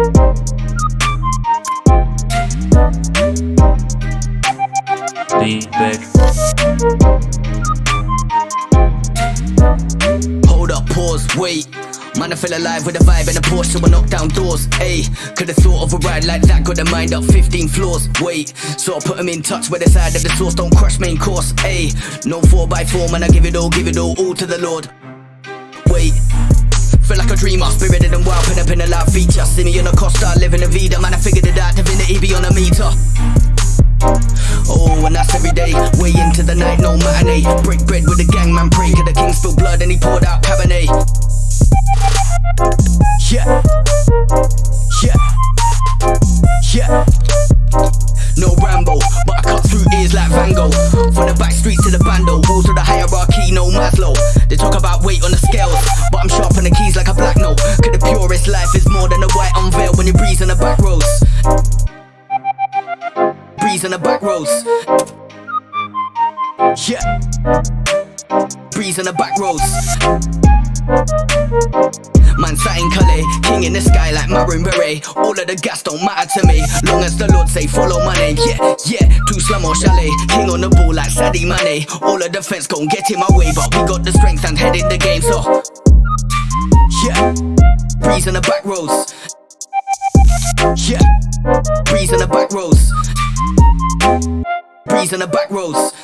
Hold up, pause, wait. Man, I feel alive with a vibe and a Porsche, so knock down doors. Ayy, could've thought of a ride like that, got the mind up 15 floors. Wait, so I put them in touch with the side of the source, don't crush main course. Ayy, no 4x4, man, I give it all, give it all, all to the Lord. Wait. Feel like a dreamer, spirited and wild, pin up in a loud feature. Me on a Costa, living a vida, man. I figured it out, divinity be on a meter. Oh, and that's every day. Way into the night, no matinee. Break bread with the gang, man. Pray, the king spilled blood and he poured out Cabernet. Yeah. Yeah. Yeah. No Rambo, but I cut through ears like Van Gogh. From the back streets to the bando, Breeze on the back roads. Yeah. Breeze on the back roads. Man sat in Calais, king in the sky like maroon beret. All of the gas don't matter to me, long as the Lord say follow my name. Yeah, yeah, two slum or chalet, king on the ball like Sadio Mane. All of the fence gon' get in my way, but we got the strength and head in the game. So, yeah, breeze on the back roads. Yeah, breeze on the back roads. Breeze on the back roads.